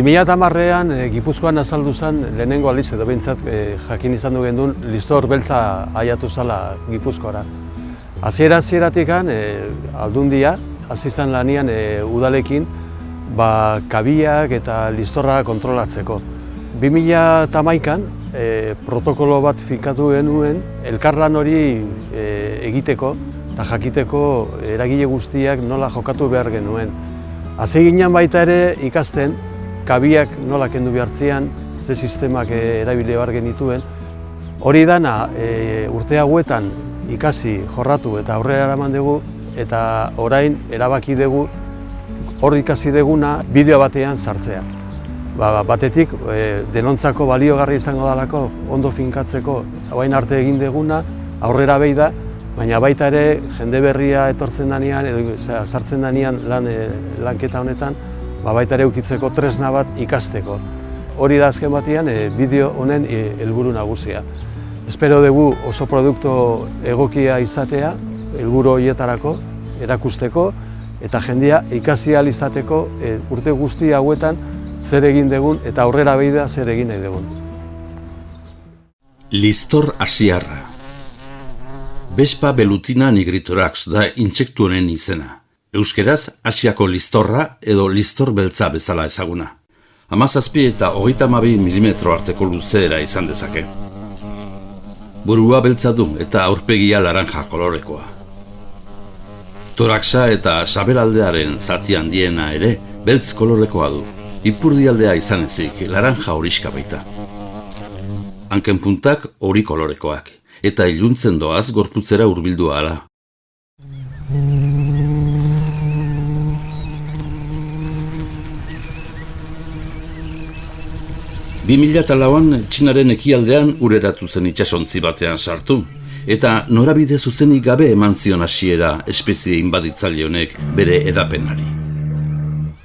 2008an e, Gipuzkoan azaldu zen lehenengo aliz edo behintzat e, jakin izan du gendun listor beltza aiatu zala Gipuzkoara. Hasiera hasieratik e, aldundia, hasi izan lanian e, udalekin, ba, kabiak eta listorra kontrolatzeko. 2008an e, protokolo bat fikatu genuen elkarlan hori e, egiteko eta jakiteko eragile guztiak nola jokatu behar genuen. Hasi ginen baita ere ikasten kabiak nola kendu behartzean, ze sistemak e, erabili behar genituen. Hori dana e, urte hauetan ikasi, jorratu eta aurrera eraman dugu eta orain erabaki dugu hor ikasi deguna bideo batean sartzea. Ba, batetik e, denontzako baliogarri izango dalako ondo finkatzeko hain arte egin deguna aurrera behi da, baina baita ere jende berria etortzen danean edo sartzen danean lan, e, lanketa honetan ba, baita ere ukitzeko tresna bat ikasteko. Hori da azken batean e, bideo honen e, helburu nagusia. Espero dugu oso produktu egokia izatea, helburu horietarako, erakusteko, eta jendia ikasi izateko e, urte guzti hauetan zer egin dugun eta aurrera behida zer egin nahi dugun. Listor asiarra Bespa belutina nigritorax da intsektu honen izena. Euskeraz, asiako listorra edo listor beltza bezala ezaguna. Hamazazpi eta hogeita mabi milimetro arteko luzeera izan dezake. Burua beltza du eta aurpegia laranja kolorekoa. Toraksa eta saberaldearen zati handiena ere beltz kolorekoa du. Ipurdialdea izan ezik laranja horiska baita. Hanken puntak hori kolorekoak eta iluntzen doaz gorputzera hurbildu ala. Bi mila talauan txinaren ekialdean ureratu zen itxasontzi batean sartu, eta norabide zuzenik gabe eman zion hasiera espezie inbaditzaile honek bere edapenari.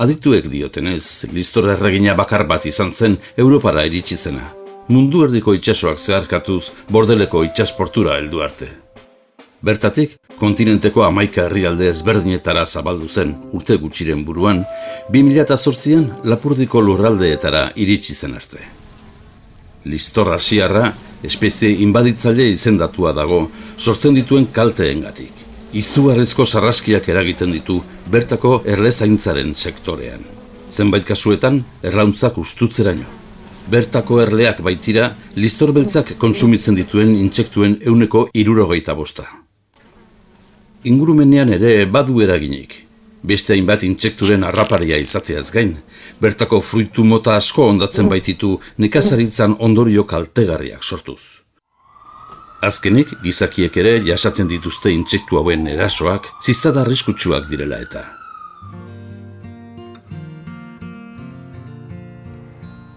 Adituek diotenez, listora erregina bakar bat izan zen Europara iritsi zena. Mundu erdiko itxasoak zeharkatuz bordeleko itxasportura heldu arte. Bertatik, kontinenteko amaika herrialde ezberdinetara zabaldu zen urte gutxiren buruan, 2008an lapurdiko lurraldeetara iritsi zen arte. Listor asiarra, espezie inbaditzaile izendatua dago, sortzen dituen kalteengatik. Izugarrizko sarraskiak eragiten ditu bertako erlezaintzaren sektorean. Zenbait kasuetan, errauntzak ustutzeraino. Bertako erleak baitira, listor beltzak konsumitzen dituen intsektuen euneko irurogeita bosta. Ingurumenean ere badu eraginik. Beste hainbat intsekturen harraparia izateaz gain, bertako fruitu mota asko ondatzen baititu nekazaritzan ondorio kaltegarriak sortuz. Azkenik, gizakiek ere jasaten dituzte intsektu hauen erasoak, ziztada arriskutsuak direla eta.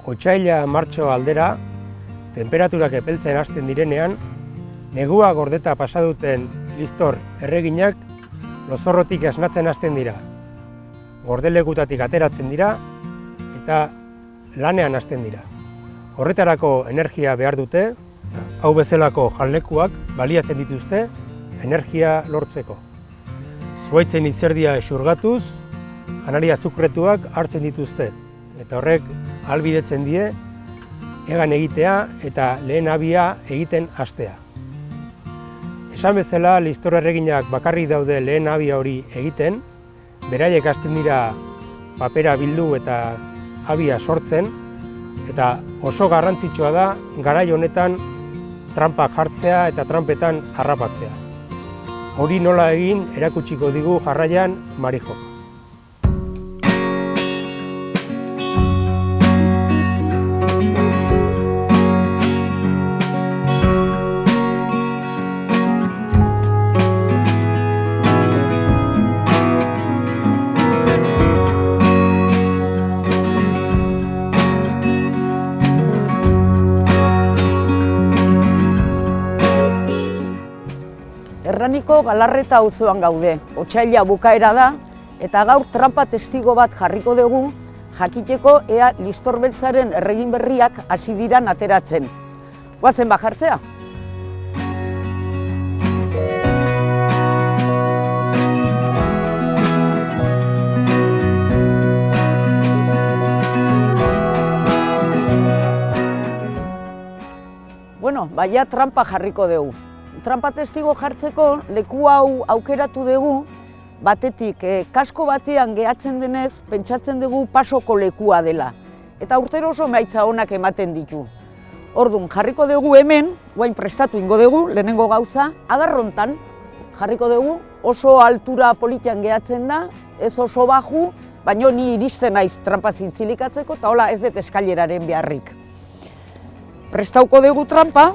Otsaila martxo aldera, temperaturak epeltzen hasten direnean, negua gordeta pasaduten listor erreginak lozorrotik esnatzen hasten dira. Gordelegutatik ateratzen dira eta lanean hasten dira. Horretarako energia behar dute, hau bezalako jalekuak baliatzen dituzte energia lortzeko. Zuaitzen izerdia esurgatuz, janaria zukretuak hartzen dituzte, eta horrek albidetzen die egan egitea eta lehen abia egiten hastea. Esan bezala, listor erreginak bakarri daude lehen abia hori egiten, beraiek hasten dira papera bildu eta abia sortzen, eta oso garrantzitsua da garai honetan trampak jartzea eta trampetan harrapatzea. Hori nola egin erakutsiko digu jarraian Marijo. Bizkaiko Galarreta auzoan gaude. Otsaila bukaera da eta gaur trampa testigo bat jarriko dugu jakiteko ea listorbeltzaren erregin berriak hasi dira ateratzen. Goazen bajartzea. Bueno, baia trampa jarriko dugu. Trampa testigo jartzeko leku hau aukeratu dugu, batetik eh, kasko batean gehatzen denez, pentsatzen dugu pasoko lekua dela. Eta urtero oso maitza onak ematen ditu. Orduan, jarriko dugu hemen, guain prestatu ingo dugu, lehenengo gauza, adarrontan jarriko dugu, oso altura politian gehatzen da, ez oso baju, baino ni iristen naiz trampa zintzilikatzeko, eta hola ez dut eskaileraren beharrik. Prestauko dugu trampa,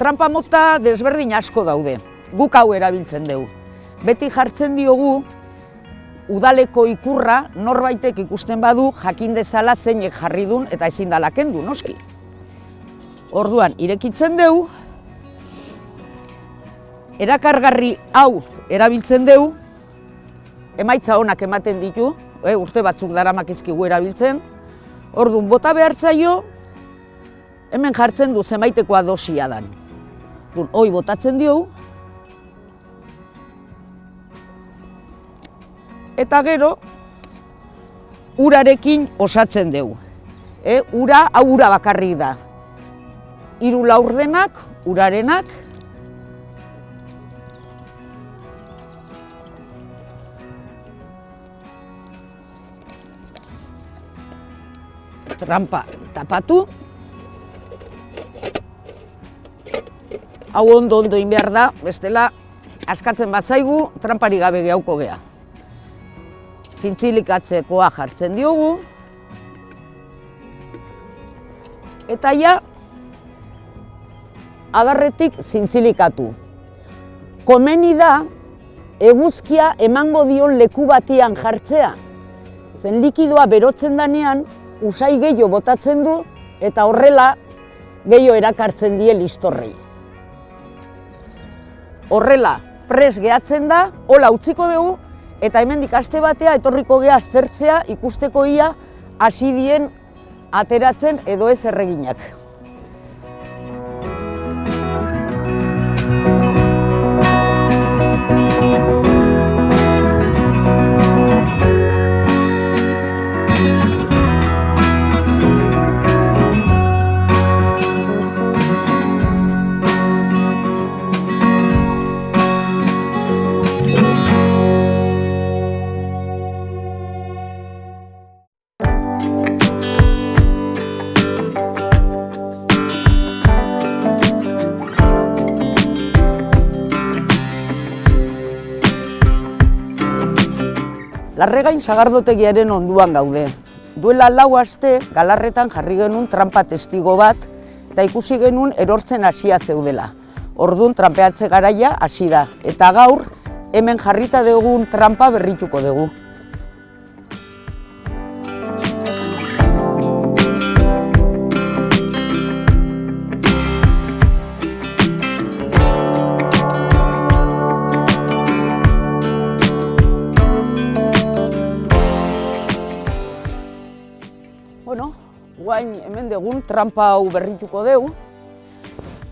trampa mota desberdin asko daude, guk hau erabiltzen dugu. Beti jartzen diogu, udaleko ikurra norbaitek ikusten badu jakin dezala zeinek jarri dun eta ezin dala kendu, noski. Orduan, irekitzen dugu, erakargarri hau erabiltzen dugu, emaitza onak ematen ditu, e, urte batzuk daramak izkigu erabiltzen, orduan, bota behar zaio, hemen jartzen du zemaitekoa dosia dan. Hoi botatzen diogu, eta gero urarekin osatzen dugu. E, ura, hau ura bakarrik da. Hiru laurdenak, urarenak, trampa tapatu. Hau ondo ondo egin behar da, bestela askatzen bazaigu, trampari gabe gehauko gea zintzilikatzekoa jartzen diogu. Eta ja, adarretik zintzilikatu. Komeni da, eguzkia emango dion leku batian jartzea. Zen likidoa berotzen danean, usai gehiago botatzen du, eta horrela gehiago erakartzen die listorrei. Horrela, pres gehatzen da, hola utziko dugu, eta hemendik aste batea etorriko gea aztertzea ikusteko ia hasi dien ateratzen edo ez erreginak. Larregain sagardotegiaren onduan gaude. Duela lau aste galarretan jarri genuen trampa testigo bat eta ikusi genuen erortzen hasia zeudela. Ordun trampeatze garaia hasi da eta gaur hemen jarrita dugun trampa berrituko dugu. Guain hemen dugun trampa hau berrituko dugu.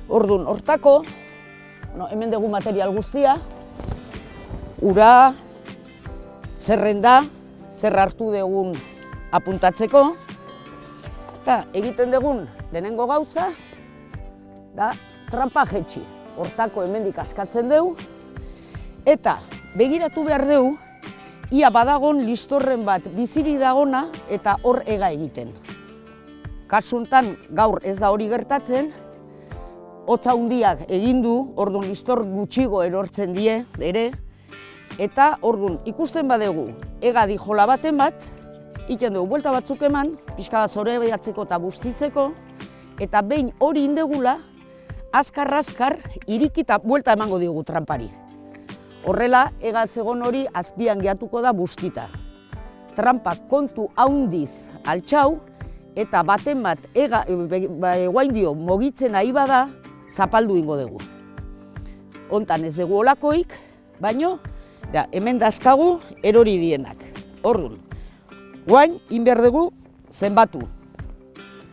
Ordun hortako, bueno, hemen dugu material guztia, ura, zerrenda, zer hartu dugun apuntatzeko, eta egiten dugun lehenengo gauza, da trampa jetxi. Hortako hemendik askatzen dugu, eta begiratu behar dugu, ia badagon listorren bat biziri dagona eta hor ega egiten. Kasuntan gaur ez da hori gertatzen, hotza hundiak egin du, orduan listor gutxigo erortzen die ere, eta orduan ikusten badegu ega dijola baten bat, iten dugu buelta batzuk eman, pixka bat zore behatzeko eta bustitzeko, eta behin hori indegula, azkar-azkar irikita buelta emango diogu trampari. Horrela, egatzegon hori azpian gehatuko da bustita. Trampa kontu haundiz altxau, eta baten bat ega, eguain dio mogitzen nahi bada, zapaldu ingo dugu. Hontan ez dugu olakoik, baino, da, hemen dazkagu erori dienak. Orrun, guain, inber dugu zenbatu.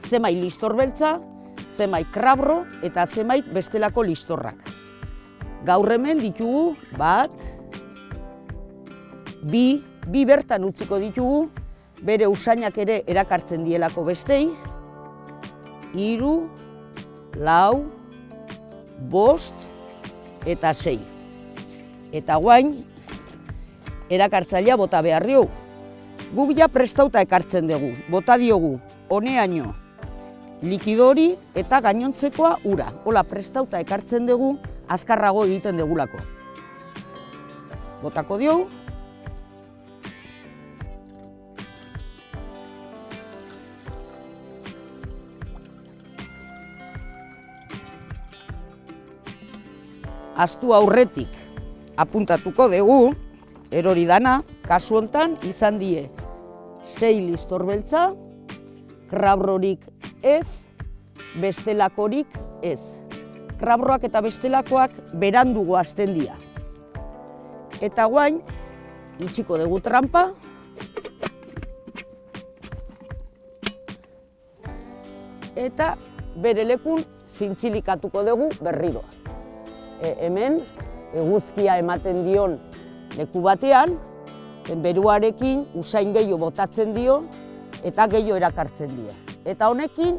Zemai listor beltza, zemai krabro eta zemait bestelako listorrak. Gaur hemen ditugu bat, bi, bi bertan utziko ditugu, bere usainak ere erakartzen dielako bestei, hiru, lau, bost eta sei. Eta guain, erakartzailea bota behar diogu. Guk ja prestauta ekartzen dugu, bota diogu, honeaino, likidori eta gainontzekoa ura. Hola, prestauta ekartzen dugu, azkarrago egiten degulako. Botako diogu, Aztu aurretik apuntatuko dugu, erori dana, kasu hontan izan die sei listor beltza, krabrorik ez, bestelakorik ez. Krabroak eta bestelakoak berandugo hasten dira. Eta guain, itxiko dugu trampa, eta bere lekun zintzilikatuko dugu berriro. E, hemen, eguzkia ematen dion leku batean, beruarekin usain gehiago botatzen dio eta gehiago erakartzen dio. Eta honekin,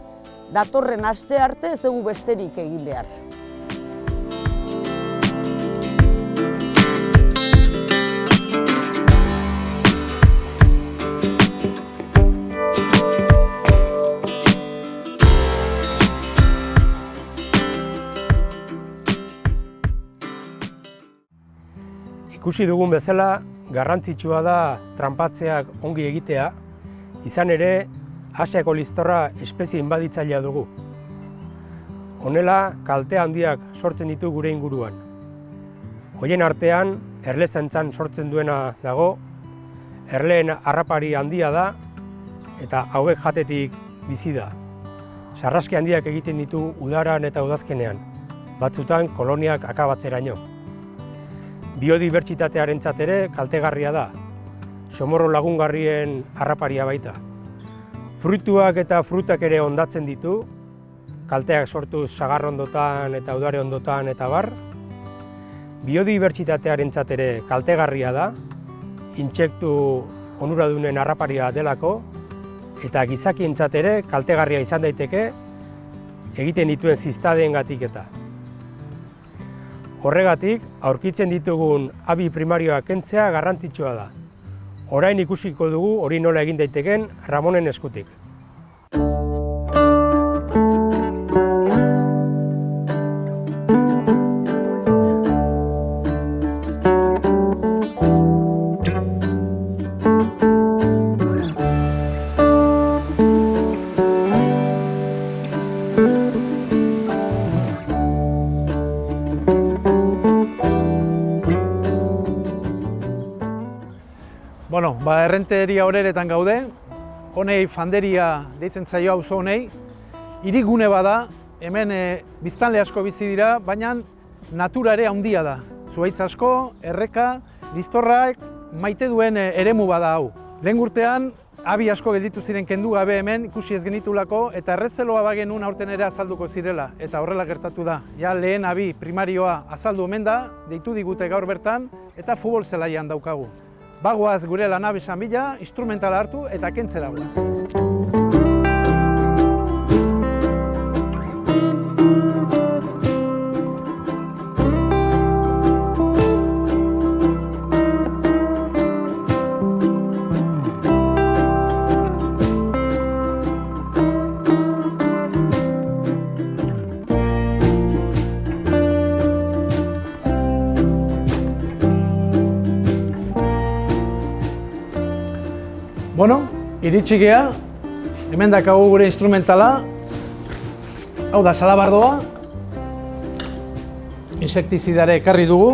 datorren aste arte ez dugu besterik egin behar. Ikusi dugun bezala, garrantzitsua da tranpatzeak ongi egitea, izan ere, Asiako listorra espezie inbaditzailea dugu. Honela, kalte handiak sortzen ditu gure inguruan. Hoien artean, erlezentzan sortzen duena dago, erleen harrapari handia da, eta hauek jatetik bizi da. Sarraski handiak egiten ditu udaran eta udazkenean, batzutan koloniak akabatzeraino. Biodibertsitatearen ere kaltegarria da, somorro lagungarrien harraparia baita. Fruituak eta frutak ere ondatzen ditu, kalteak sortu sagarrondotan eta udare ondotan eta bar. Biodibertsitatearen ere kaltegarria da, intsektu onuradunen harraparia delako, eta gizakien ere kaltegarria izan daiteke egiten dituen ziztadeen gatik eta. Horregatik, aurkitzen ditugun abi primarioak kentzea garrantzitsua da. Orain ikusiko dugu hori nola egin daiteken Ramonen eskutik. Errenteria horeretan gaude, honei fanderia deitzen zaio auzo honei, hirigune bada, hemen e, biztanle asko bizi dira, baina natura ere handia da. Zuaitz asko, erreka, listorrak, maite duen e, eremu bada hau. Lehen urtean, abi asko gelditu ziren kendu gabe hemen, ikusi ez genitulako, eta errezeloa bagenun aurten ere azalduko zirela, eta horrela gertatu da. Ja, lehen abi primarioa azaldu hemen da, deitu digute gaur bertan, eta futbol zelaian daukagu. Bagoaz gure lanabesan bila, instrumentala hartu eta kentzera guaz. Iritsi gea, hemen dakagu gure instrumentala, hau da salabardoa, insektizidare ekarri dugu,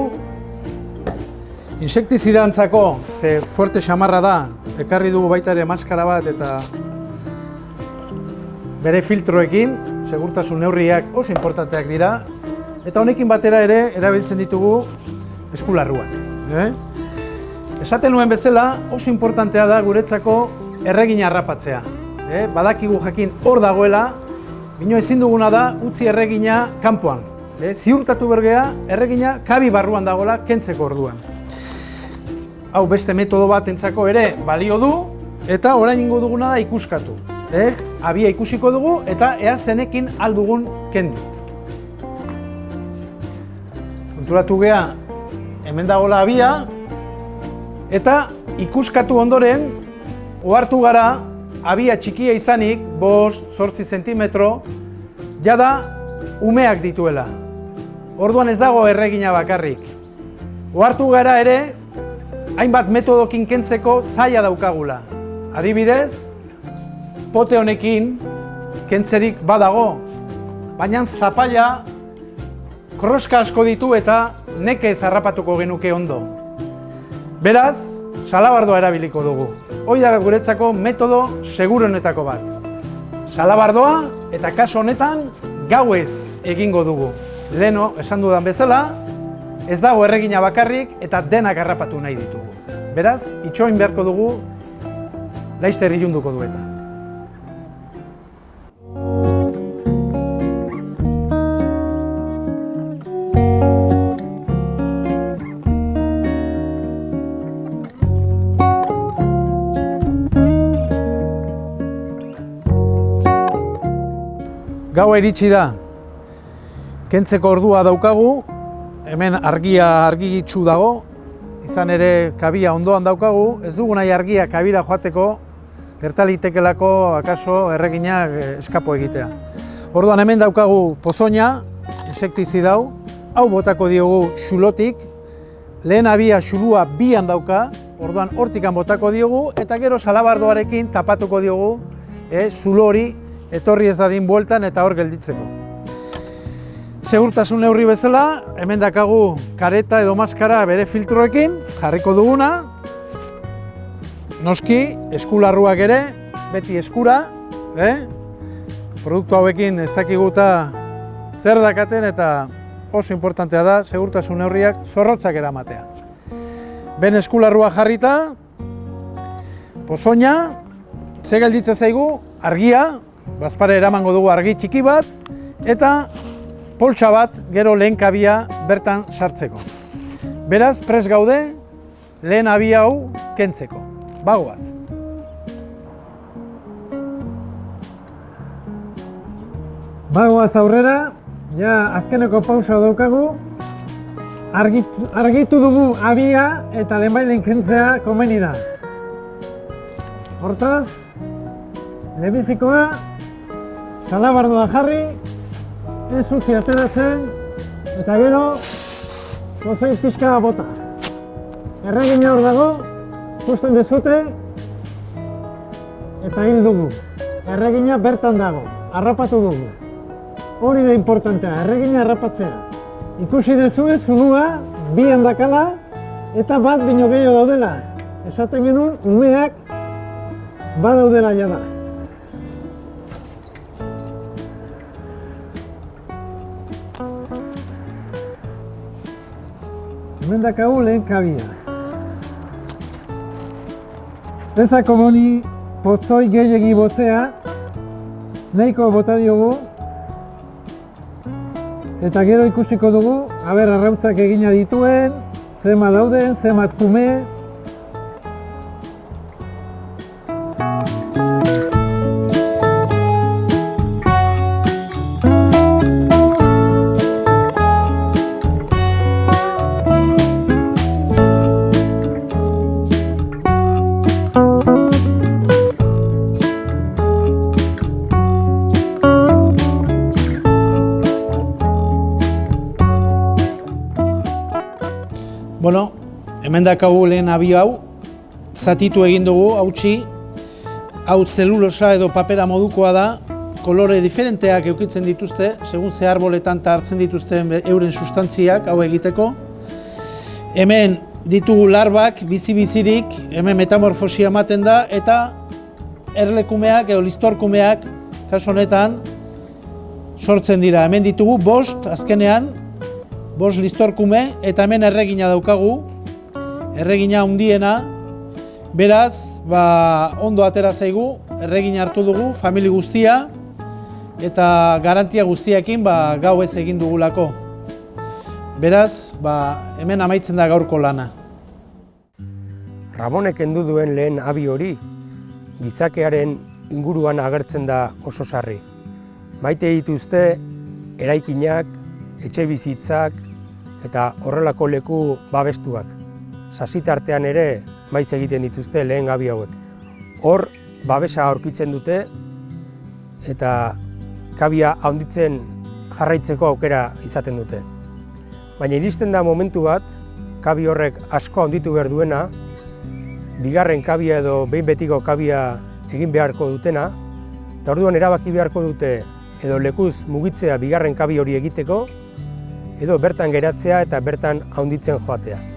insektizidantzako, ze fuerte xamarra da, ekarri dugu baita ere maskara bat eta bere filtroekin, segurtasun neurriak oso importanteak dira, eta honekin batera ere erabiltzen ditugu eskularruak. Eh? Esaten nuen bezala, oso importantea da guretzako erregina harrapatzea. Eh? Badakigu jakin hor dagoela, bino ezin duguna da utzi erregina kanpoan. Eh? Ziurtatu bergea, erregina kabi barruan dagoela kentzeko orduan. Hau beste metodo bat entzako ere balio du, eta orain ingo duguna da ikuskatu. eh, abia ikusiko dugu eta ea zenekin aldugun kendu. Konturatu gea, hemen dagoela abia, eta ikuskatu ondoren, ohartu gara, abia txikia izanik, bost, sortzi zentimetro, jada umeak dituela. Orduan ez dago erregina bakarrik. Ohartu gara ere, hainbat metodokin kentzeko zaila daukagula. Adibidez, pote honekin kentzerik badago, baina zapala kroska asko ditu eta neke zarrapatuko genuke ondo. Beraz, salabardoa erabiliko dugu. Hoi da guretzako metodo seguronetako bat. Salabardoa eta kaso honetan gauez egingo dugu. Leno, esan dudan bezala, ez dago erregina bakarrik eta denak harrapatu nahi ditugu. Beraz, itxoin beharko dugu, laizter ilunduko du Gaua iritsi da. Kentzeko ordua daukagu, hemen argia argigitsu dago, izan ere kabia ondoan daukagu, ez dugu nahi argia kabira joateko, gertalitekelako akaso erregina eskapo egitea. Orduan hemen daukagu pozoina, insektizi dau, hau botako diogu xulotik, lehen abia xulua bian dauka, orduan hortikan botako diogu, eta gero salabardoarekin tapatuko diogu e, zulo hori etorri ez dadin bueltan eta hor gelditzeko. Segurtasun neurri bezala, hemen dakagu kareta edo maskara bere filtroekin, jarriko duguna, noski eskularruak ere, beti eskura, eh? produktu hauekin ez dakiguta zer dakaten eta oso importantea da segurtasun neurriak zorrotzak eramatea. Ben eskularrua jarrita, pozoina, ze gelditza zaigu, argia, bazpare eramango dugu argi txiki bat, eta poltsa bat gero lehen kabia bertan sartzeko. Beraz, pres gaude, lehen abia hau kentzeko. Bagoaz. Bagoaz aurrera, ja azkeneko pausa daukagu, argitu, argitu dugu abia eta lehenbailen kentzea komeni da. Hortaz, lehenbizikoa, salabardoa jarri, ez utzi ateratzen, eta gero, gozoin pixka bota. Erregina hor dago, justen dezute, eta hil dugu. Erregina bertan dago, harrapatu dugu. Hori da importantea, erregina harrapatzea. Ikusi dezue, zunua, bi handakala, eta bat bino gehiago daudela. Esaten genuen, umeak badaudela jada. Hemen dakagu lehen kabia. Ezako moni pozoi gehiagi botzea, nahiko bota diogu, eta gero ikusiko dugu, haber arrautzak egina dituen, zema dauden, zemat kume, dakagu lehen abio hau, zatitu egin dugu, hautsi, hau zelulosa edo papera modukoa da, kolore diferenteak eukitzen dituzte, segun ze arboletan eta hartzen dituzten euren sustantziak hau egiteko. Hemen ditugu larbak, bizi-bizirik, hemen metamorfosia ematen da, eta erlekumeak edo listorkumeak, kaso honetan, sortzen dira. Hemen ditugu bost, azkenean, bost listorkume, eta hemen erregina daukagu, erregina hundiena, beraz, ba, ondo atera zaigu, erregina hartu dugu, famili guztia, eta garantia guztiakin ba, gau ez egin dugulako. Beraz, ba, hemen amaitzen da gaurko lana. Ramonek endu duen lehen abi hori, gizakearen inguruan agertzen da oso sarri. Maite dituzte eraikinak, etxe bizitzak eta horrelako leku babestuak. Sasitartean ere maiz egiten dituzte lehen gabi hauek. Hor babesa aurkitzen dute eta kabia handitzen jarraitzeko aukera izaten dute. Baina iristen da momentu bat, kabi horrek asko handitu behar duena, bigarren kabia edo behin betiko kabia egin beharko dutena, eta orduan erabaki beharko dute edo lekuz mugitzea bigarren kabi hori egiteko, edo bertan geratzea eta bertan handitzen joatea.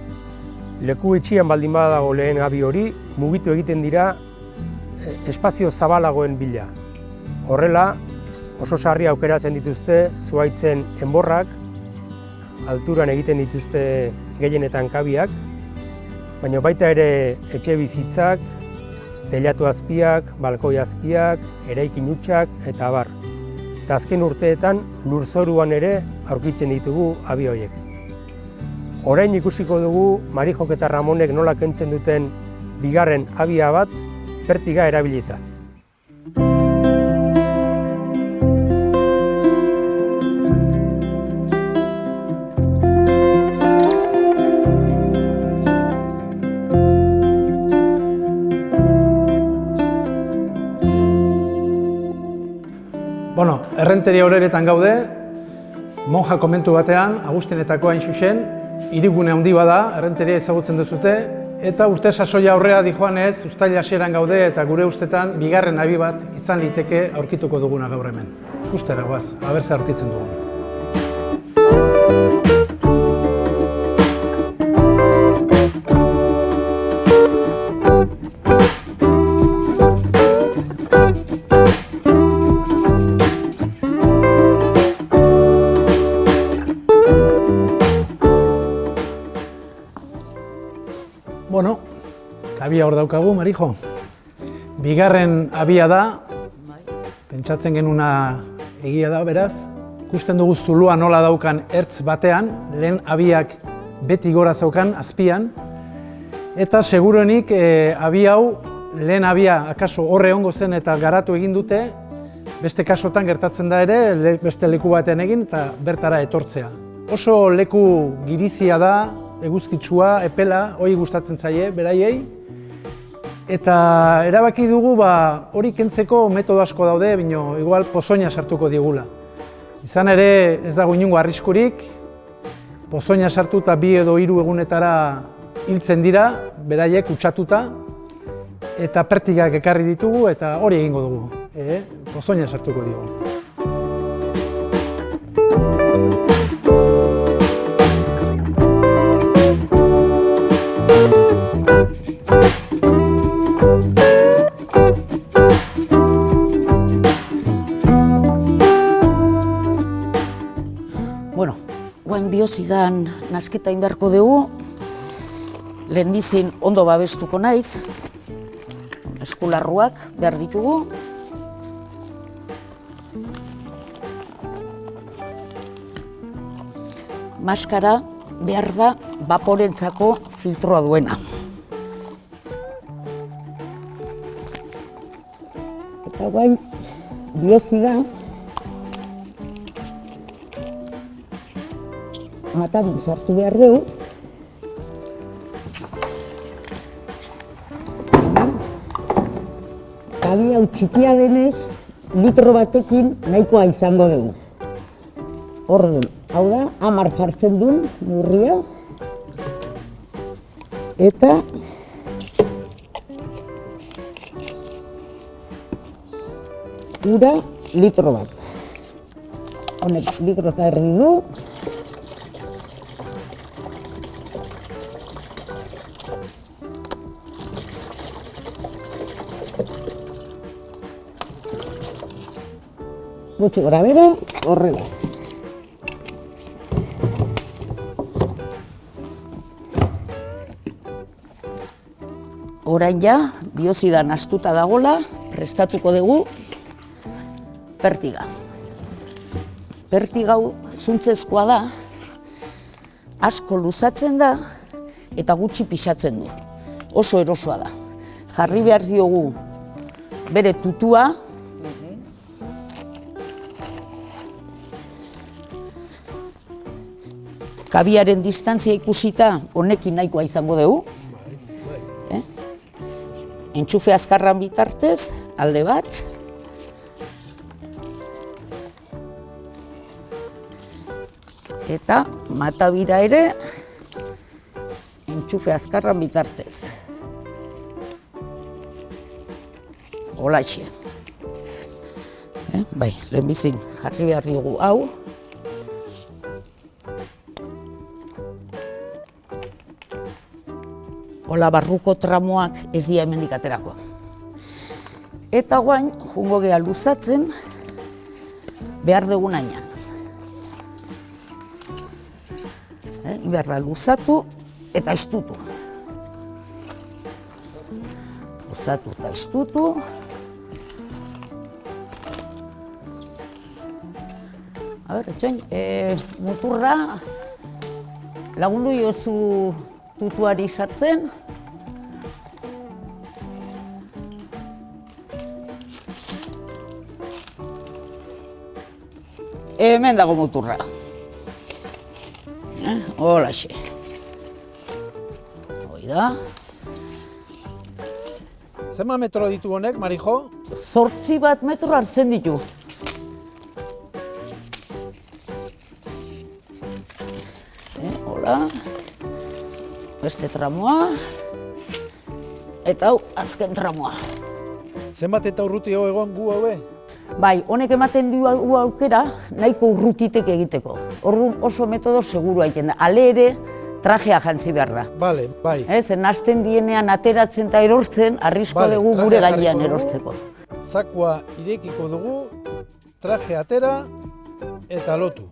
Leku itxian baldin badago lehen gabi hori, mugitu egiten dira eh, espazio zabalagoen bila. Horrela, oso sarri aukeratzen dituzte zuaitzen enborrak, alturan egiten dituzte gehienetan kabiak, baina baita ere etxe bizitzak, telatu azpiak, balkoi azpiak, eraikin utxak eta abar. Eta azken urteetan lurzoruan ere aurkitzen ditugu abi horiek. Orain ikusiko dugu Marijok eta Ramonek nola kentzen duten bigarren abia bat pertiga erabilita. Bueno, errenteria horeretan gaude, monja komentu batean, Agustinetako hain xuxen, hirigune handi bada, errenteria ezagutzen duzute, eta urte sasoia aurrea dijoan ez, ustaila hasieran gaude, eta gure ustetan, bigarren abi bat izan liteke aurkituko duguna gaur hemen. Ustera, guaz, abertze aurkitzen dugun. Daukagu, Marijo. Bigarren abia da, pentsatzen genuna egia da, beraz. Ikusten dugu zulua nola daukan ertz batean, lehen abiak beti gora zaukan, azpian. Eta seguruenik e, abi hau, lehen abia akaso horre ongo zen eta garatu egin dute, beste kasotan gertatzen da ere, le, beste leku batean egin eta bertara etortzea. Oso leku girizia da, eguzkitsua, epela, hori gustatzen zaie, beraiei. Eta erabaki dugu ba, hori kentzeko metodo asko daude, bino igual pozoina sartuko digula. Izan ere ez dago inungo arriskurik, pozoina sartu eta bi edo hiru egunetara hiltzen dira, beraiek utxatuta, eta pertigak ekarri ditugu eta hori egingo dugu. E, pozoina sartuko digu. Biozidan nasketa indarko dugu, lehen bizin ondo babestuko naiz, eskularruak behar ditugu, maskara behar da baporentzako filtroa duena. Eta guain biozida matan sartu behar dugu. Kabi hau txikia denez, litro batekin nahikoa izango dugu. Orduan, hau da, hamar jartzen duen murria. Eta ura litro bat. Honek litro eta erdi du. Gutxi gora bera, horrela. Orain ja, biozidan astuta dagola, prestatuko dugu pertiga. Pertigau zuntzezkoa da, asko luzatzen da eta gutxi pixatzen du. Oso erosoa da. Jarri behar diogu bere tutua, kabiaren distantzia ikusita honekin nahikoa izango dugu. Eh? Entxufe azkarran bitartez, alde bat. Eta matabira ere entxufe azkarran bitartez. Holaxe. Eh? Bai, lehenbizin jarri behar diogu hau. Ola barruko tramoak ez dira hemendik aterako. Eta guain, jungo geha luzatzen, behar dugun ainan. Eh, behar da luzatu eta estutu. Luzatu eta estutu. A ber, etxoin, e, muturra lagundu jozu tutuari sartzen. Hemen dago muturra. Eh, Holaxe. Hoi da. Zenba metro ditu honek, Marijo? Zortzi bat metro hartzen ditu. Beste tramoa. Eta hau, azken tramoa. Zenbat eta urruti hau egon gu haue? Bai, honek ematen du au- aukera nahiko urrutitek egiteko. Orduan oso metodo seguru egiten da. Ale ere trajea jantzi behar da. Bale, bai. Ez, zen hasten dienean ateratzen eta erortzen, arrisko Bale, dugu gure gainean erortzeko. Zakua irekiko dugu, traje atera eta lotu.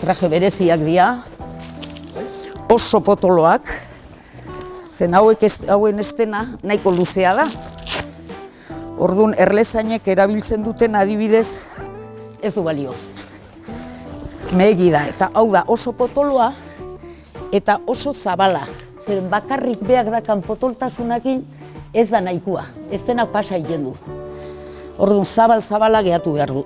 Traje bereziak dira, oso potoloak, zen hauek ez, hauen estena nahiko luzea da. Orduan erlezainek erabiltzen duten adibidez ez du balio. Megi da, eta hau da oso potoloa eta oso zabala. Zeren bakarrik beak dakan potoltasunakin ez da nahikoa, ez dena pasa egiten du. Orduan zabal-zabala gehatu behar du.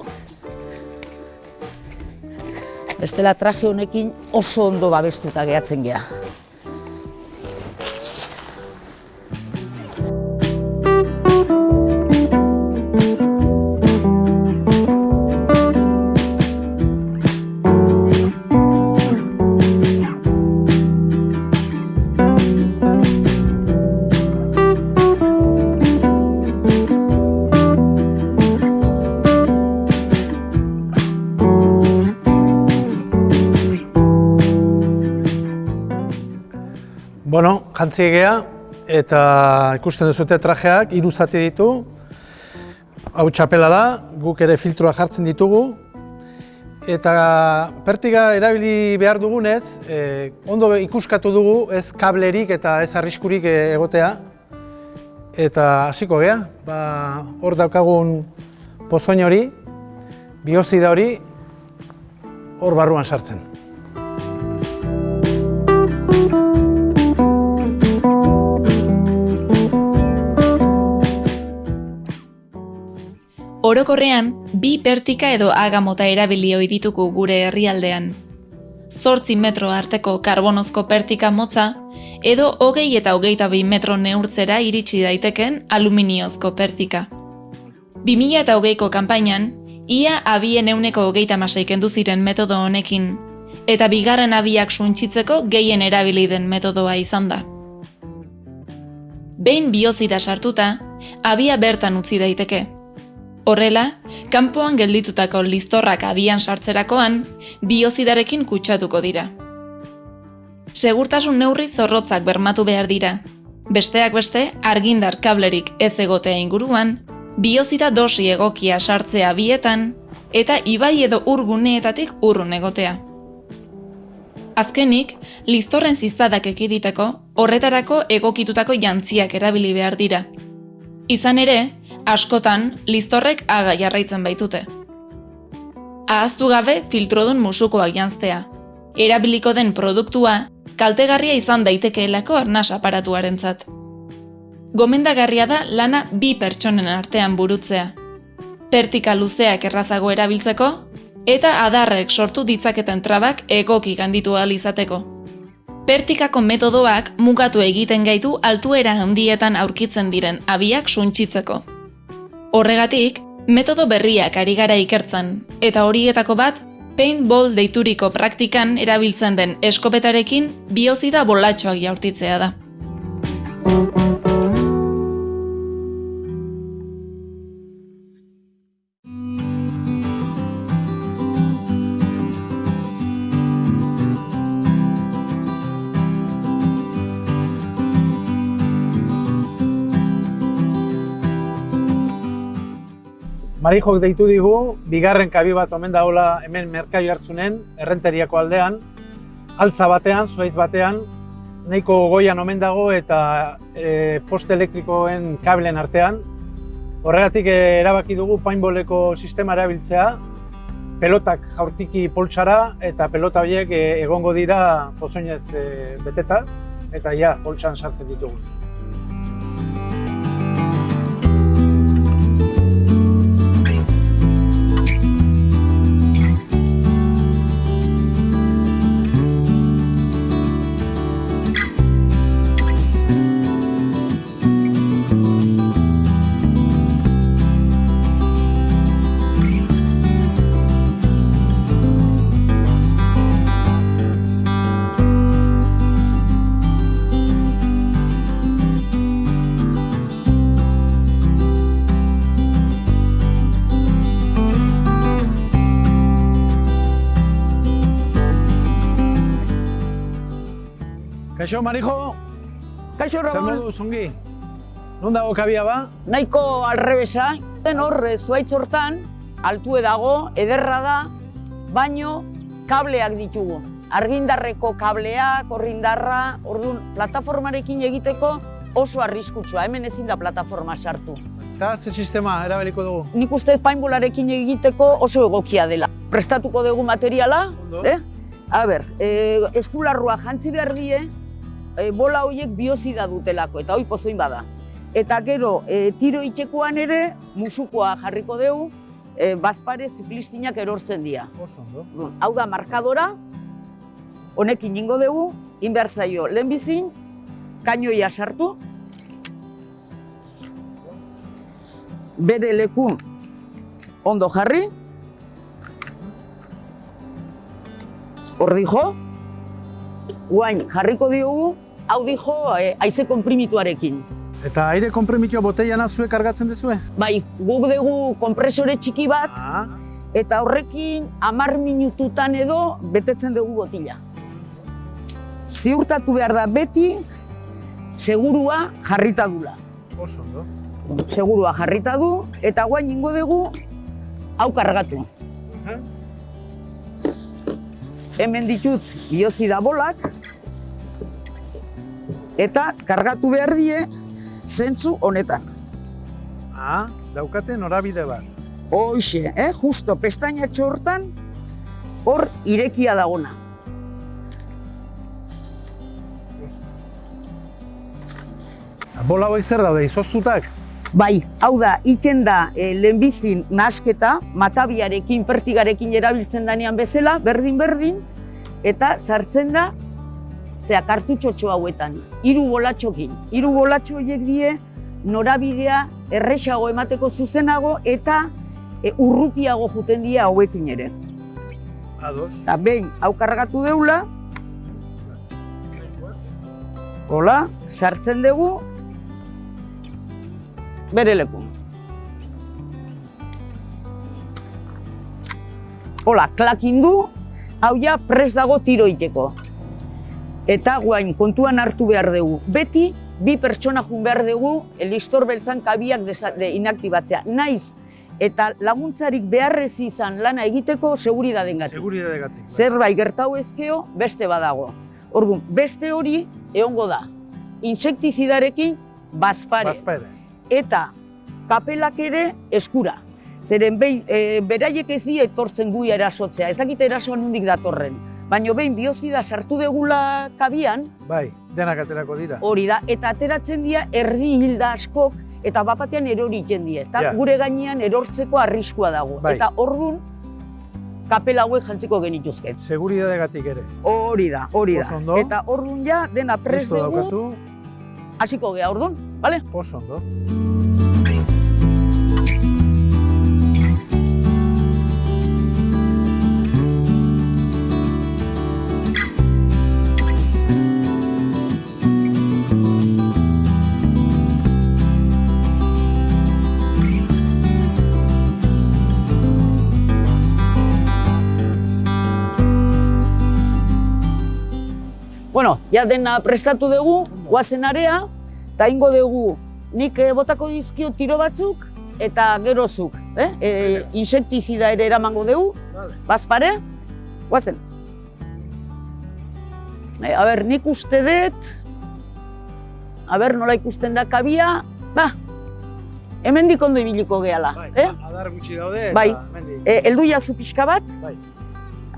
Bestela traje honekin oso ondo babestuta gehatzen gea. Bueno, jantzi egea, eta ikusten duzute trajeak, hiru zati ditu. Hau txapela da, guk ere filtroa jartzen ditugu. Eta pertiga erabili behar dugunez, eh, ondo ikuskatu dugu, ez kablerik eta ez arriskurik eh, egotea. Eta hasiko gea, ba, hor daukagun pozoin hori, biozida hori, hor barruan sartzen. Orokorrean, bi pertika edo aga mota erabili ohi ditugu gure herrialdean. Zortzi metro arteko karbonozko pertika motza, edo hogei eta hogeita bi metro neurtzera iritsi daiteken aluminiozko pertika. 2000 eta hogeiko kanpainan, ia abien euneko hogeita masai kendu ziren metodo honekin, eta bigarren abiak suntxitzeko gehien erabili den metodoa izan da. Behin biozida sartuta, abia bertan utzi daiteke. Horrela, kanpoan gelditutako listorrak abian sartzerakoan, biozidarekin kutsatuko dira. Segurtasun neurri zorrotzak bermatu behar dira. Besteak beste, argindar kablerik ez egotea inguruan, biozida dosi egokia sartzea bietan, eta ibai edo urguneetatik urrun egotea. Azkenik, listorren ziztadak ekiditeko, horretarako egokitutako jantziak erabili behar dira. Izan ere, askotan listorrek aga jarraitzen baitute. Ahaztu gabe filtrodun musukoak janztea, erabiliko den produktua kaltegarria izan daitekeelako arnas aparatuarentzat. Gomendagarria da lana bi pertsonen artean burutzea. Pertika luzeak errazago erabiltzeko eta adarrek sortu ditzaketen trabak egoki ganditu ahal izateko. Pertikako metodoak mugatu egiten gaitu altuera handietan aurkitzen diren abiak suntsitzeko. Horregatik, metodo berriak ari gara ikertzen, eta horietako bat, paintball deituriko praktikan erabiltzen den eskopetarekin biozida bolatxoak jaurtitzea da. Marijok deitu digu, bigarren kabi bat omen dagoela hemen merkai hartzunen, errenteriako aldean, altza batean, zuaiz batean, nahiko goian omen dago eta e, poste elektrikoen kabelen artean. Horregatik e, erabaki dugu paintballeko sistema erabiltzea, pelotak jaurtiki poltsara eta pelota horiek e, egongo dira pozoinez e, beteta eta ja, poltsan sartzen ditugu. Kaixo, Marijo, Kaixo Ramon, zongi? Non dago kabia ba? nahiko alrebesa, den hor eh, zuaitz hortan, altue dago, ederra da, baino kableak ditugu. Argindarreko kableak, orrindarra, orduan, plataformarekin egiteko oso arriskutsua, hemen ezin da plataforma sartu. Eta ze sistema erabiliko dugu? Nik uste paintballarekin egiteko oso egokia dela. Prestatuko dugu materiala, Ondo. eh? A ber, eh, eskularrua jantzi behar die, bola horiek biozida dutelako, eta hoi pozoin bada. Eta gero, eh, tiro itekoan ere, musukoa jarriko dugu, eh, bazpare ziklistinak erortzen dira. Oso ondo. Orduan, Hau da markadora, honekin ingo dugu, inbehar zaio lehenbizin, kainoia sartu, bere leku ondo jarri, hor dijo, guain jarriko diogu, hau dijo eh, haize konprimituarekin. Eta aire konprimitua boteiana zuek kargatzen duzue? Bai, guk dugu kompresore txiki bat, Ah, eta horrekin hamar minututan edo betetzen dugu botila. Ziurtatu behar da beti segurua jarrita dula. oso ondo. Segurua jarrita du eta guain ingo dugu hau kargatu. Hemen ditut biozida bolak eta kargatu behar die zentzu honetan. Ah, daukate norabide bat. Hoxe, eh? justo pestainatxo hortan, hor irekia dagona. Bola hauek zer daude, izoztutak? Bai, hau da, iten da e, lehenbizin nahasketa, matabiarekin, pertigarekin erabiltzen danean bezala, berdin-berdin, eta sartzen da, zea kartutxotxo hauetan, hiru bolatxokin. Hiru bolatxo horiek die norabidea erresago emateko zuzenago eta e, urrutiago juten die hauekin ere. Ados. Eta behin, hau kargatu deula, hola, sartzen dugu, bere leku. Hola, klakin du, hau ja pres dago tiro iteko. Eta guain, kontuan hartu behar dugu. Beti, bi pertsona jun behar dugu, elistor beltzan kabiak desa- de inaktibatzea. Naiz, eta laguntzarik beharrez izan lana egiteko seguridaden gatik Seguridade gatik. bai. zerbait gertau ezkeo beste badago. Orduan, beste hori egongo da. Insektizidarekin bazpare. Bazpere. Eta kapelak ere eskura. Zeren behin, e, beraiek ez die etortzen gui erasotzea, ez dakite erasoa nondik datorren. Baino behin biozida sartu degula kabian, Bai, denak aterako dira. hori da, eta ateratzen dira erdi hilda askok, eta bapatean erori iten die. Eta Ja. gure gainean erortzeko arriskua dago. Bai. Eta ordun kapela hauek jantziko genituzke. Seguridadegatik ere. Hori da, hori da. Oso ondo. Eta ordun ja dena prest dugu, hasiko gea ordun, bale? oso ondo. Bueno, ja dena prestatu dugu, guazen area, eta ingo dugu nik eh, botako dizkio tiro batzuk, eta gerozuk, eh? E, insektizida ere eramango dugu, bazpare, guazen. E, a ber, nik uste dut, a ber, nola ikusten da kabia, ba, hemendik ondo ibiliko gehala, eh? adar gutxi daude Bai. mendik. E, eldu jazu pixka bat, Bai.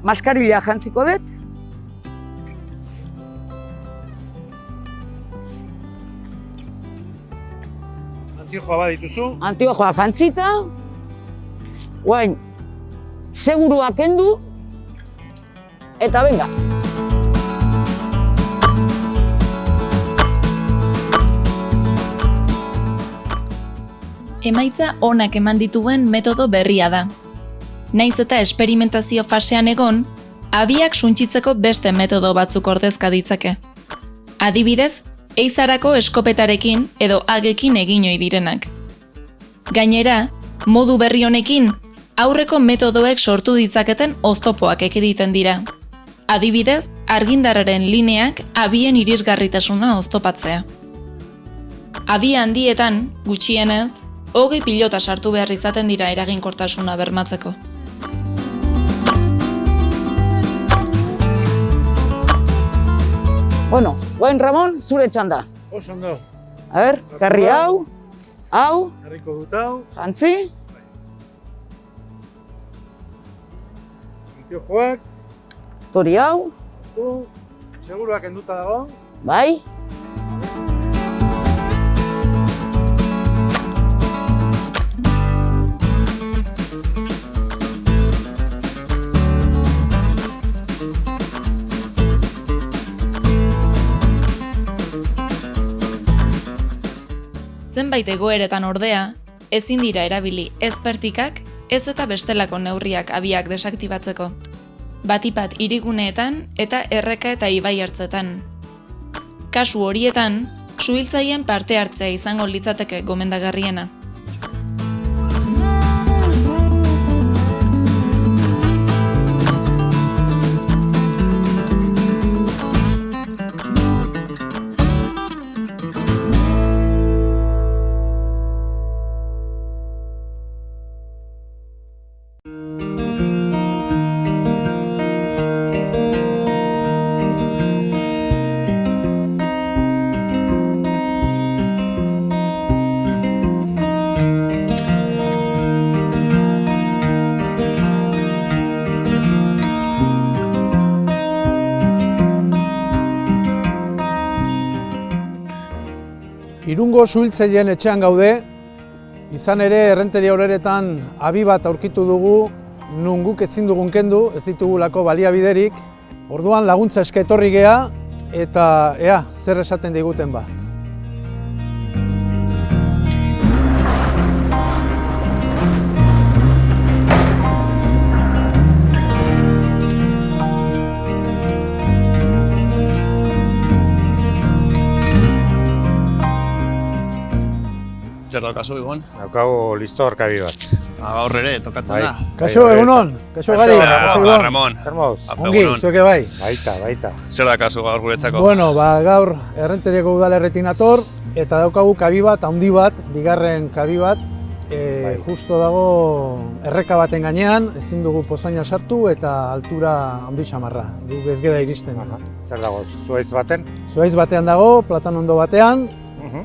maskarila jantziko dut, Antiojoa bat dituzu. antiojoa jantzita, guain, segurua kendu, eta venga. Emaitza onak eman dituen metodo berria da. Naiz eta esperimentazio fasean egon, abiak suntsitzeko beste metodo batzuk ordezka ditzake. Adibidez, eizarako eskopetarekin edo agekin egin ohi direnak. Gainera, modu berri honekin, aurreko metodoek sortu ditzaketen oztopoak ekiditen dira. Adibidez, argindarraren lineak abien irisgarritasuna oztopatzea. Abi handietan, gutxienez, hogei pilota sartu behar izaten dira eraginkortasuna bermatzeko. Bueno, guain Ramon, zure txanda. Oso ondo. A ber, karri hau, hau, Herriko dut hau, jantzi, antiojoak, tori hau, seguruak enduta dago. bai, Zenbait egoeretan ordea, ezin dira erabili ez pertikak, ez eta bestelako neurriak abiak desaktibatzeko. Batipat iriguneetan eta erreka eta ibai hartzetan. Kasu horietan, suhiltzaien parte hartzea izango litzateke gomendagarriena. Irungo suhiltzaileen etxean gaude, izan ere errenteria horeretan abi bat aurkitu dugu, nun guk ezin dugun kendu, ez ditugulako baliabiderik. Orduan laguntza eske etorri gea eta ea zer esaten diguten ba. Daukazu egon? Daukagu listor kabi bat. Ah, Gaur ere, tokatzen Bai. da. Kaixo bai, egunon, kaixo gari, kaixo ba. Ramon, Zer moduz? Apa, Ongi, zueke bai. Baita, baita. Zer daukazu gaur guretzako? Bueno, ba, gaur errenteriako udalerretik nator, eta daukagu kabi bat, handi bat, bigarren kabi bat, e, Bai. justo dago erreka baten gainean, ezin dugu pozaina sartu eta altura handi xamarra, guk ez gera iristen. Aha. Zer dago, zuaitz baten? Zuaiz batean dago, platanondo batean, Mhm.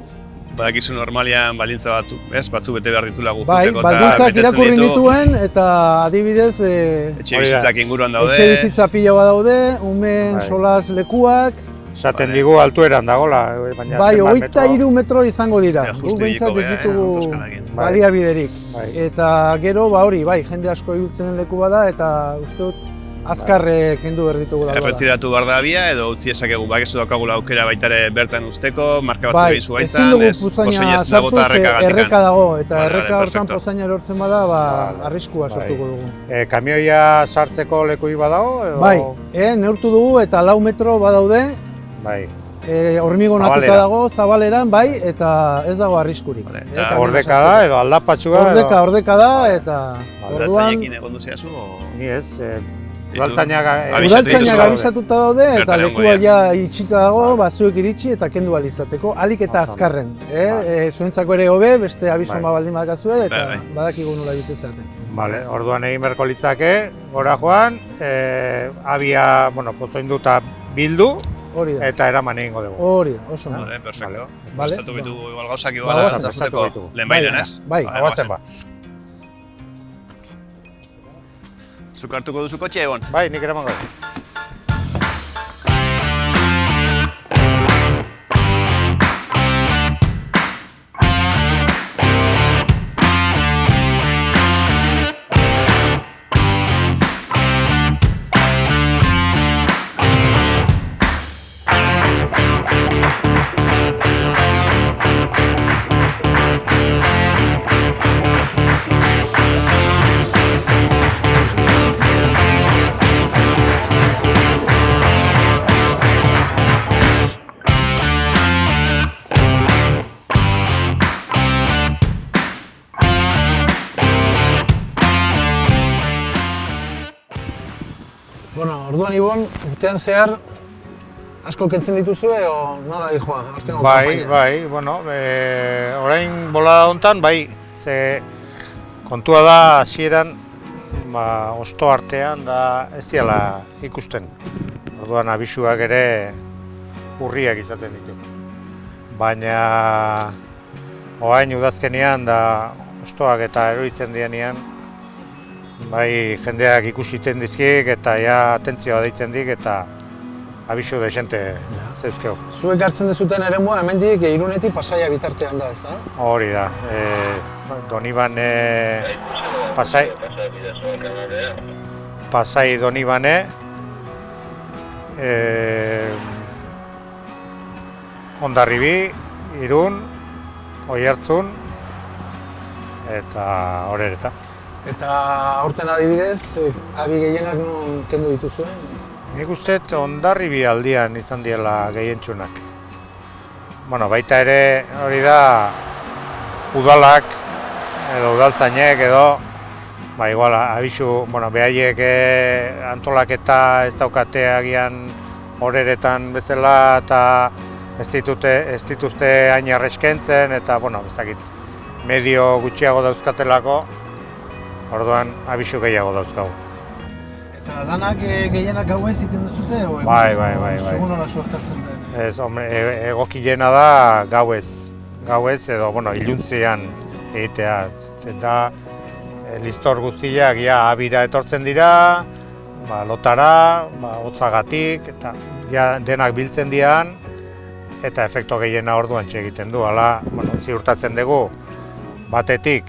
Badakizu normalian baldintza bat, ez? Batzu bete behar ditula gu Bai, juteko eta irakurri nituen eta adibidez e, etxe bizitzak inguruan daude. etxe bizitza pila bat daude, umeen Bai. solas lekuak, Esaten Vale. digu altueran dagola, eh, baina bai, zenbat hogeita metro- hiru metro izango dira. Hostia, Gu justu behintzat hiliko ez eh, ditugu autoskalarekin. Bai. baliabiderik. Bai. Eta gero, ba hori, bai, jende asko ibiltzen leku bada eta uste dut azkarre kendu behar ditugu da. Erretiratu behar da abia edo utzi ezakegu bakizu daukagula aukera baita ere bertan usteko, marka batzuk Bai, egin zu ezin baitan, dugu ez? puzaina ez sartu, dago eta ze erreka dago, eta Vale, erreka hortan pozaina erortzen bada, ba, arriskua Bai. sortuko dugu. E, kamioia sartzeko lekui badago? Edo... Bai, e, neurtu dugu eta lau metro badaude, Bai. e, hormigonatuta Zabalera. dago, zabaleran, bai, eta ez dago arriskurik. Vale, E, eta kamioa Ordeka da edo aldapatxua Ordeka, ordeka da, eta orduan, Aldatzailekin egon duziazu, o... Ni ez, e, Ditu. Udaltzainak udaltzainak abisatuta daude, eta lekua ja itxita dago, ba, zuek iritsi eta kendu alizateko, alik eta azkarren. Eh? E, zuentzako ere hobe, beste abiso Bai. ma baldin badakazue, eta Bai, badakigu nola egiten zaten. Vale, orduan egin beharko litzake, gora joan, e, abia, bueno, pozoinduta bildu Hori da, eta eraman egingo dugu. hori da, oso. ondo. Vale, perfecto. Vale. Prestatu bitugu igual gauzak Ba, igual hartzateko ditugu. lehen bailen, Bai, ez? bai. Vale, Goazen ba. Zuk hartuko duzu kotxe egon? Bai, nik eramango. Urtean zehar, asko kentzen dituzue, o nola dijoa, aurtengo Bai, bai, bueno, e, orain bolada hontan, bai, ze kontua da hasieran ba, osto artean da ez diala ikusten. Orduan abisuak ere urriak izaten ditu. Baina orain udazkenean da ostoak eta eroritzen dienean bai jendeak ikusiten dizkiek eta ja atentzioa deitzen dik eta abisu desente zeuzkeu. Zuek hartzen dezuten eremua hemendik irunetik pasaia bitartean da, ez da? Hori da, e, Donibane, Pasai, Pasai Donibane, e, Ondarribi, Irun, Oiartzun, eta horreta. Eta aurten adibidez, eh, abi gehienak non kendu dituzue? Nik uste Ondarribi aldian izan diela gehientsunak. Bueno, baita ere hori da udalak edo udaltzainek edo ba igual abisu, bueno, behaiek eh, antolaketa ez daukate agian horeretan bezala eta ez ditute ez dituzte hain arreskentzen eta bueno, ez dakit medio gutxiago dauzkatelako orduan abisu gehiago dauzkagu. Eta lanak eh, gehienak gauez egiten duzute? O egun- Bai, bai, bai, bai. Segun nola suertatzen den. Ez, hombre, e- egokiena da gauez, gauez edo, bueno, iluntzean egitea. Eta e, listor guztiak ja abira etortzen dira, ba, lotara, ba, hotzagatik, eta ja denak biltzen dian, eta efekto gehiena orduan egiten du. Hala, bueno, ziurtatzen dugu, batetik,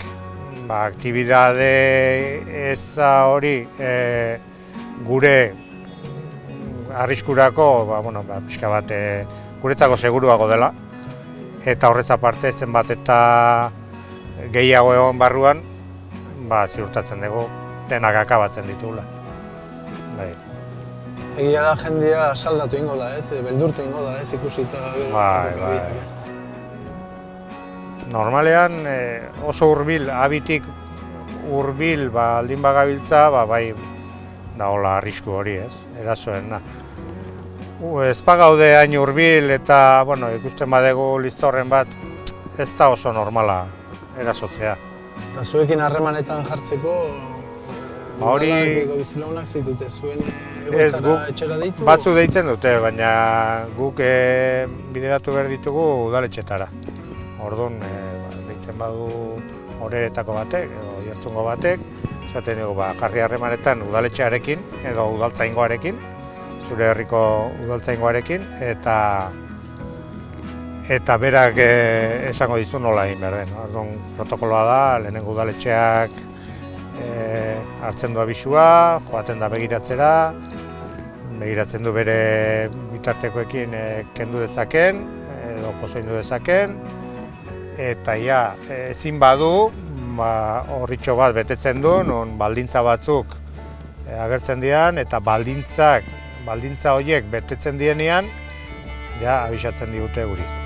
ba, aktibidade eza hori e, gure arriskurako, ba, bueno, ba, pixka bat, e, guretzako seguruago dela. Eta horrez aparte, zenbat eta gehiago egon barruan, ba, ziurtatzen dugu, denak akabatzen ditugula. Bai, Egia da jendea saldatu ingo da, ez? Beldurtu ingo da, ez? Ikusita. Bai, bai. Normalean e, oso hurbil, abitik hurbil ba, aldin bagabiltza, ba, bai dagoela arrisku hori, ez? Erasoena. U, ez pagaude hain hurbil eta, bueno, ikusten badegu listorren bat, ez da oso normala erasotzea. Eta zuekin harremanetan jartzeko, Ba, hori- bizilaunak zeitute zuen Ez, guk etxera ditu? Batzu deitzen dute, baina guk e, bideratu behar ditugu udaletxetara. Orduan, e, ba, deitzen badu horeretako batek, edo jertzungo batek, esaten dugu, ba, jarri harremanetan udaletxearekin, edo udaltzaingoarekin, zure herriko udaltzaingoarekin, eta eta berak e, esango dizu nola egin behar den. Orduan, protokoloa da, lehenengo udaletxeak e, hartzen du abisua, joaten da begiratzera, begiratzen du bere bitartekoekin e, kendu dezaken, edo pozoindu dezaken, eta ja, ezin badu, ba, horritxo bat betetzen du, non baldintza batzuk e, agertzen dian, eta baldintzak, baldintza horiek betetzen dienean, ja, abisatzen digute guri.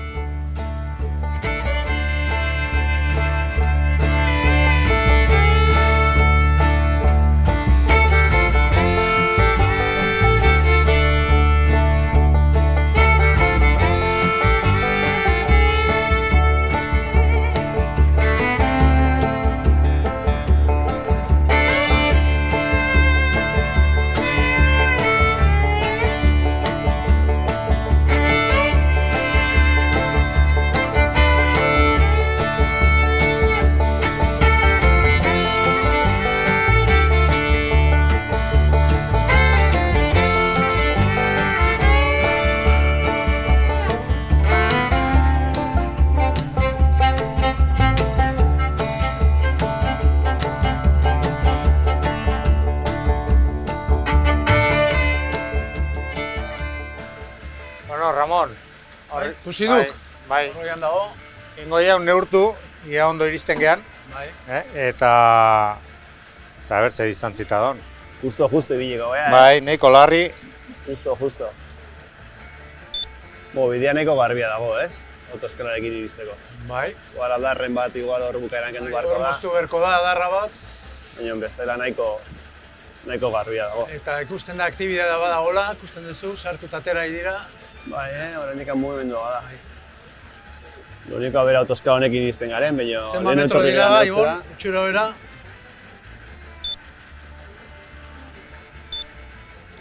Ikusi duk? Bai, Horrean dago. ingo ja neurtu, ia ondo iristen gean, Bai. eh? eta... Eta bertze distantzita don. Justo, justo ibiliko, eh? Bai, nahiko larri, Justo, justo. Bo, bidea nahiko garbia dago, ez? Autoskalarekin iristeko. Bai. Igual aldarren bat, igual hor bukaeran kendu beharko Hor da. moztu berko da, adarra bat. Baina bestela nahiko, nahiko garbia dago. Eta ikusten da aktibidadea badagola, ikusten duzu, sartu tatera dira. Bai, eh? Horren ikan mugimendua bada. Lo único a ver autoskala honekin iristen garen, baina... Zenba lehen metro dira, garen Ibon, itxura bera.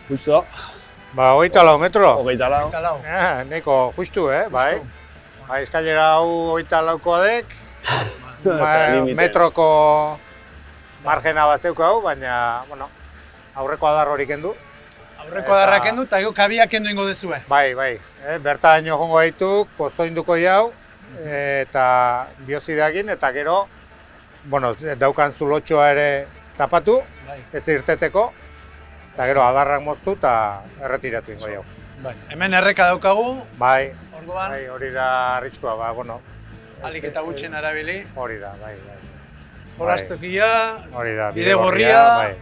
Justo, ba, hogeita lau metro. hogeita lau. Eh, nahiko justu, eh, bai. Bai, eskailera hau hogeita laukoa dek, ba, metroko margena bat zeuko hau, baina, bueno, aurreko adar hori kendu. Aurreko adarra kendu eta gero kabiak kendu ingo dezue. Bai, bai, eh, bertaino jongo gaituk, pozoinduko jau, eta biozideakin, eta gero, bueno, daukan zulotxoa ere tapatu, Bai. ez irteteko, eta gero adarrak moztu eta erretiratu ingo jau. Bai. Hemen erreka daukagu, Bai, orduan, bai, hori da arriskua, ba, bueno, alik eta gutxen arabili. hori da, bai, bai. Horaztokia, Hori da, Bide gorria. bai.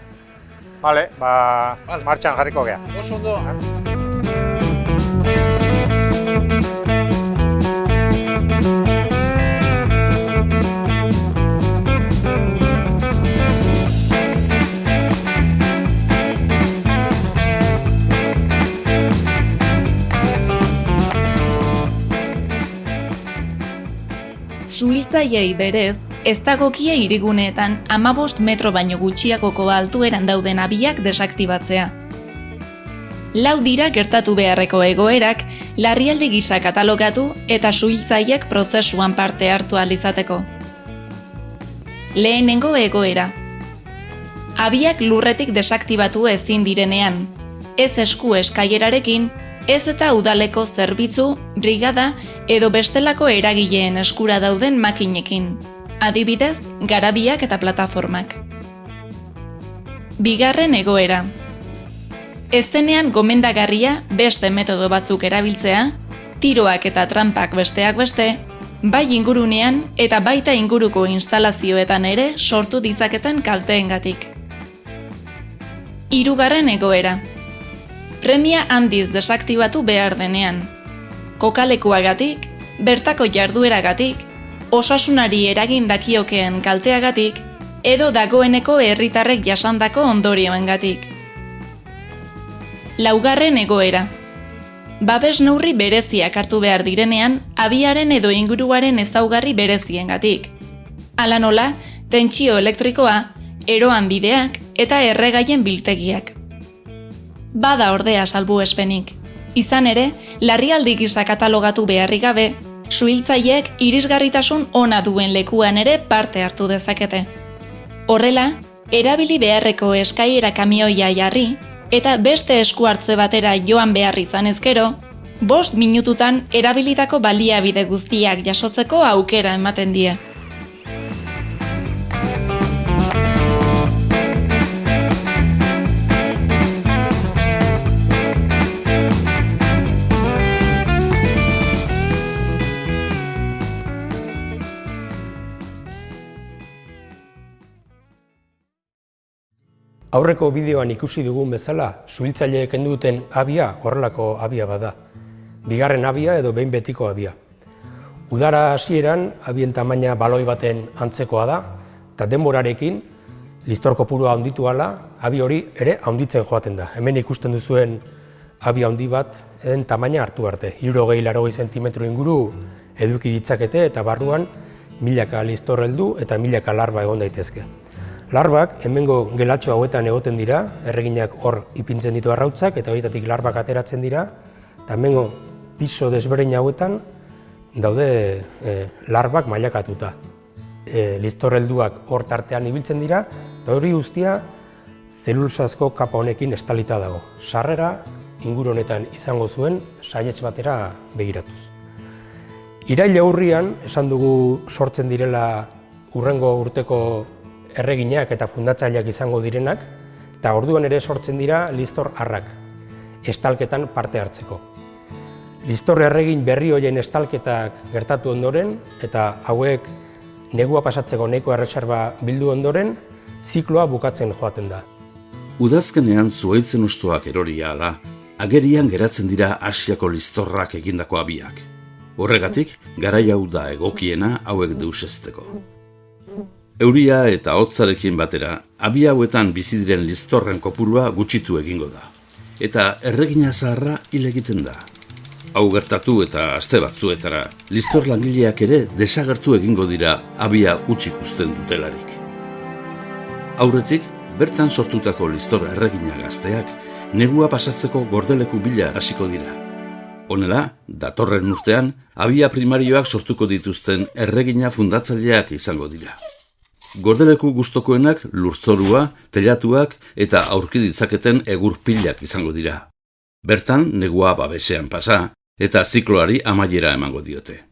Vale, ba, Vale. martxan jarriko gea. oso ondo. Suhiltzaileei berez, ez dagokie iriguneetan amabost metro baino gutxiagoko altueran dauden abiak desaktibatzea. Lau dira gertatu beharreko egoerak, larrialdi gisa katalogatu eta suhiltzaileek prozesuan parte hartu ahal izateko. Lehenengo egoera. Abiak lurretik desaktibatu ezin direnean, ez esku eskaierarekin, ez eta udaleko zerbitzu, brigada edo bestelako eragileen eskura dauden makinekin. Adibidez, garabiak eta plataformak. Bigarren egoera. Ez denean gomendagarria beste metodo batzuk erabiltzea, tiroak eta trampak besteak beste, bai ingurunean eta baita inguruko instalazioetan ere sortu ditzaketen kalteengatik. Hirugarren egoera. Premia handiz desaktibatu behar denean. Kokalekuagatik, bertako jardueragatik, osasunari eragin dakiokeen kalteagatik, edo dagoeneko herritarrek jasandako ondorioengatik. Laugarren egoera. Babes neurri bereziak hartu behar direnean, abiaren edo inguruaren ezaugarri bereziengatik. Hala nola, tentsio elektrikoa, eroan bideak eta erregaien biltegiak. Bada ordea salbuespenik. Izan ere, larrialdi gisa katalogatu beharrik gabe, suhiltzaileek irisgarritasun ona duen lekuan ere parte hartu dezakete. Horrela, erabili beharreko eskaiera kamioia jarri eta beste esku hartze batera joan behar izan ezkero, bost minututan erabilitako baliabide guztiak jasotzeko aukera ematen die. Aurreko bideoan ikusi dugun bezala, suhiltzaileek duten abia horrelako abia bada. Bigarren abia edo behin betiko abia. Udara hasieran abien tamaina baloi baten antzekoa da, eta denborarekin, listor kopurua handitu ala, abi hori ere handitzen joaten da. Hemen ikusten duzuen abi handi bat, eden tamaina hartu arte. Iruro gehi laro zentimetro inguru eduki ditzakete eta barruan milaka listor heldu eta milaka larba egon daitezke. Larbak hemengo gelatxo hauetan egoten dira, erreginak hor ipintzen ditu arrautzak eta horietatik larbak ateratzen dira, eta hemengo piso desberdin hauetan daude e, larbak mailakatuta. E, listorrelduak hor tartean ibiltzen dira, eta hori guztia zelulsazko kapa honekin estalita dago. Sarrera inguru honetan izango zuen saietz batera begiratuz. Iraila aurrian, esan dugu sortzen direla urrengo urteko erreginak eta fundatzaileak izango direnak, eta orduan ere sortzen dira listor harrak, estalketan parte hartzeko. Listor erregin berri hoien estalketak gertatu ondoren, eta hauek negua pasatzeko neko erretxarba bildu ondoren, zikloa bukatzen joaten da. Udazkenean zuaitzen ustuak eroria ala, agerian geratzen dira Asiako listorrak egindako abiak. Horregatik, garai hau da egokiena hauek deusesteko. Euria eta hotzarekin batera, abi hauetan bizi diren listorren kopurua gutxitu egingo da. Eta erregina zaharra hil egiten da. Hau gertatu eta aste batzuetara, listor langileak ere desagertu egingo dira abia utxik usten dutelarik. Aurretik, bertan sortutako listor erregina gazteak, negua pasatzeko gordeleku bila hasiko dira. Honela, datorren urtean, abia primarioak sortuko dituzten erregina fundatzaileak izango dira. Gordeleku gustokoenak lurtzorua, telatuak eta aurki ditzaketen egur pilak izango dira. Bertan, negua babesean pasa eta zikloari amaiera emango diote.